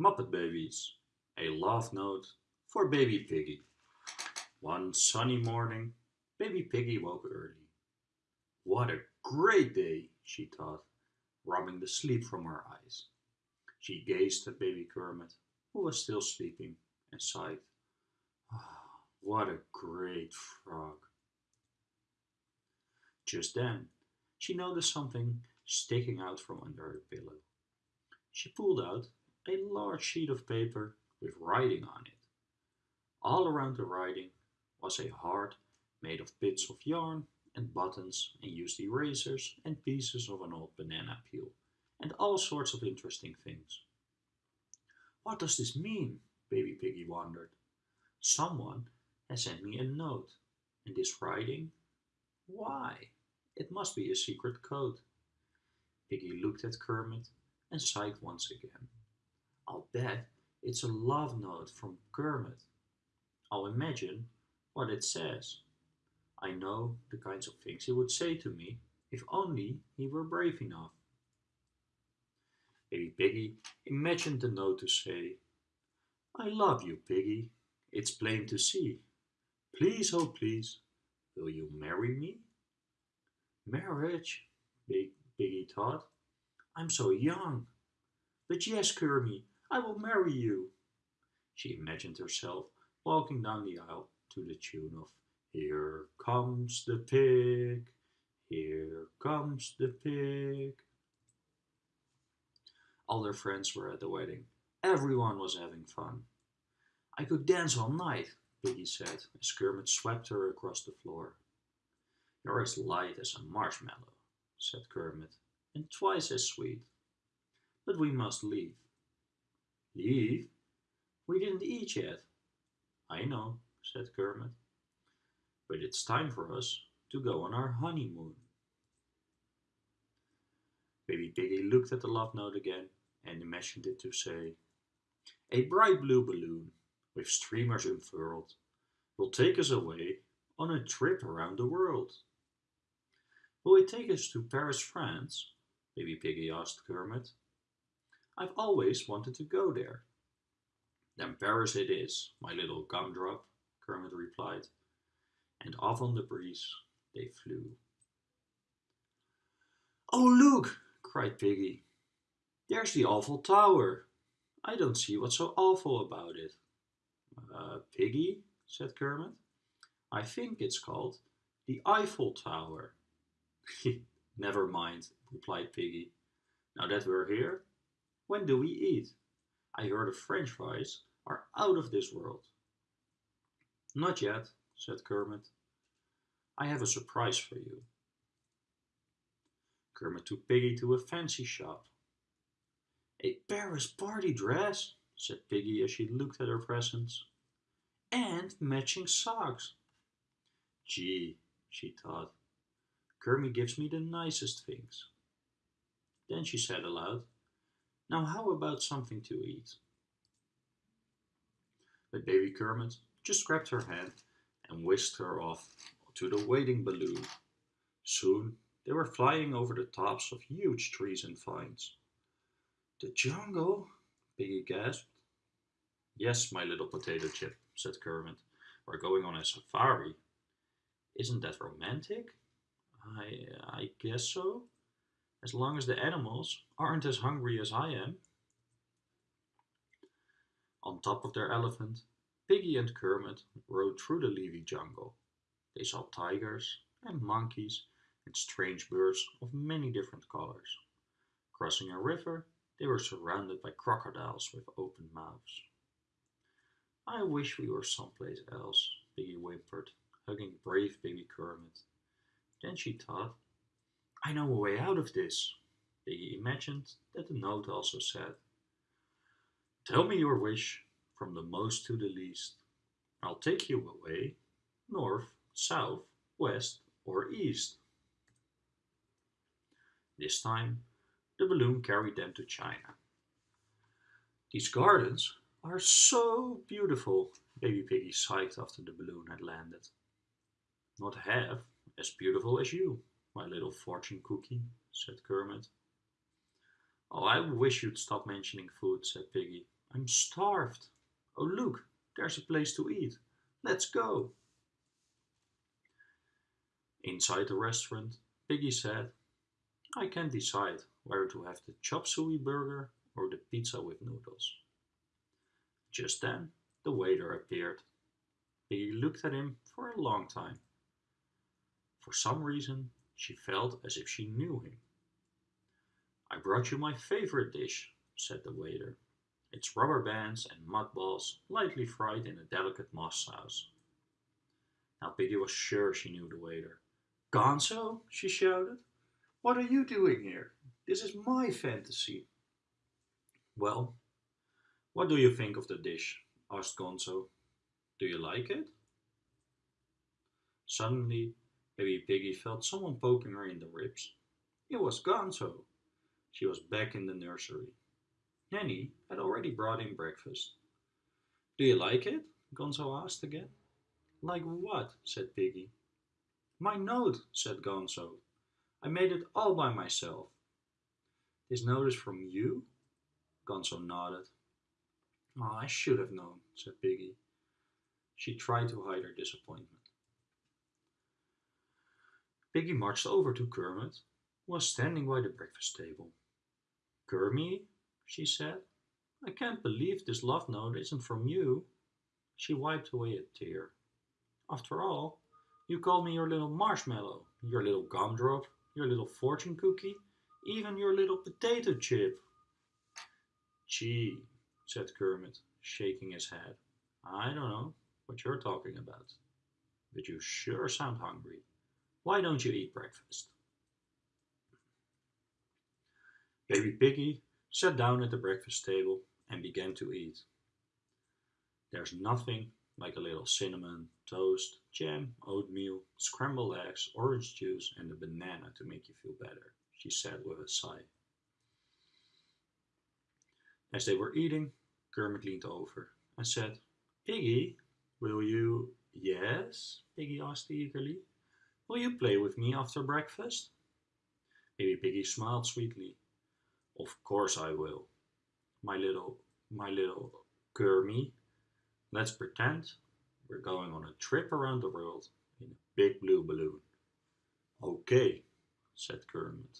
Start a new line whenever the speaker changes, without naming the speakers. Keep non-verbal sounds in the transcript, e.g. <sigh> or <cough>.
Muppet Babies, a love note for baby Piggy. One sunny morning, baby Piggy woke early. What a great day, she thought, rubbing the sleep from her eyes. She gazed at baby Kermit, who was still sleeping, and sighed. Oh, what a great frog. Just then, she noticed something sticking out from under her pillow. She pulled out a large sheet of paper with writing on it. All around the writing was a heart made of bits of yarn and buttons and used erasers and pieces of an old banana peel and all sorts of interesting things. What does this mean? Baby Piggy wondered. Someone has sent me a note. And this writing? Why? It must be a secret code. Piggy looked at Kermit and sighed once again. I'll bet it's a love note from Kermit. I'll imagine what it says. I know the kinds of things he would say to me if only he were brave enough. Baby Piggy imagined the note to say, I love you, Piggy. It's plain to see. Please, oh please, will you marry me? Marriage, Baby Piggy thought. I'm so young. But yes, Kermit, I will marry you. She imagined herself walking down the aisle to the tune of Here comes the pig, here comes the pig. All their friends were at the wedding. Everyone was having fun. I could dance all night, Piggy said as Kermit swept her across the floor. You're as light as a marshmallow, said Kermit, and twice as sweet. But we must leave. Leave? We didn't eat yet. I know, said Kermit. But it's time for us to go on our honeymoon. Baby Piggy looked at the love note again and imagined it to say, A bright blue balloon with streamers unfurled will take us away on a trip around the world. Will it take us to Paris, France? Baby Piggy asked Kermit. I've always wanted to go there. Then Paris it is, my little gumdrop, Kermit replied, and off on the breeze they flew. Oh, look, cried Piggy. There's the awful tower. I don't see what's so awful about it. Uh, Piggy, said Kermit. I think it's called the Eiffel Tower. <laughs> Never mind, replied Piggy. Now that we're here, when do we eat? I heard the french fries are out of this world. Not yet, said Kermit. I have a surprise for you. Kermit took Piggy to a fancy shop. A Paris party dress, said Piggy as she looked at her presents. And matching socks. Gee, she thought, Kermit gives me the nicest things. Then she said aloud, now how about something to eat? But baby Kermit just grabbed her hand and whisked her off to the waiting balloon. Soon they were flying over the tops of huge trees and vines. The jungle? Piggy gasped. Yes, my little potato chip, said Kermit. We're going on a safari. Isn't that romantic? I, I guess so as long as the animals aren't as hungry as I am. On top of their elephant, Piggy and Kermit rode through the leafy jungle. They saw tigers and monkeys and strange birds of many different colors. Crossing a river, they were surrounded by crocodiles with open mouths. I wish we were someplace else, Piggy whimpered, hugging brave baby Kermit. Then she thought I know a way out of this. They imagined that the note also said, Tell me your wish from the most to the least. I'll take you away, north, south, west, or east. This time, the balloon carried them to China. These gardens are so beautiful, Baby Piggy sighed after the balloon had landed. Not half as beautiful as you. My little fortune cookie, said Kermit. Oh, I wish you'd stop mentioning food, said Piggy. I'm starved. Oh look, there's a place to eat. Let's go. Inside the restaurant, Piggy said, I can't decide whether to have the chop suey burger or the pizza with noodles. Just then, the waiter appeared. Piggy looked at him for a long time. For some reason, she felt as if she knew him. I brought you my favorite dish, said the waiter. It's rubber bands and mud balls lightly fried in a delicate moss sauce. Now Piggy was sure she knew the waiter. Gonzo, she shouted. What are you doing here? This is my fantasy. Well, what do you think of the dish? asked Gonzo. Do you like it? Suddenly, Baby Piggy felt someone poking her in the ribs. It was Gonzo. She was back in the nursery. Nanny had already brought in breakfast. Do you like it? Gonzo asked again. Like what? said Piggy. My note, said Gonzo. I made it all by myself. This note is from you? Gonzo nodded. Oh, I should have known, said Piggy. She tried to hide her disappointment. Piggy marched over to Kermit, who was standing by the breakfast table. Kermit, she said, I can't believe this love note isn't from you. She wiped away a tear. After all, you called me your little marshmallow, your little gumdrop, your little fortune cookie, even your little potato chip. Gee, said Kermit, shaking his head. I don't know what you're talking about, but you sure sound hungry. Why don't you eat breakfast? Baby Piggy sat down at the breakfast table and began to eat. There's nothing like a little cinnamon, toast, jam, oatmeal, scrambled eggs, orange juice and a banana to make you feel better, she said with a sigh. As they were eating, Kermit leaned over and said, Piggy, will you... Yes? Piggy asked eagerly. Will you play with me after breakfast? Baby Piggy smiled sweetly. Of course I will. My little, my little Kermie. Let's pretend we're going on a trip around the world in a big blue balloon. Okay, said Kermit.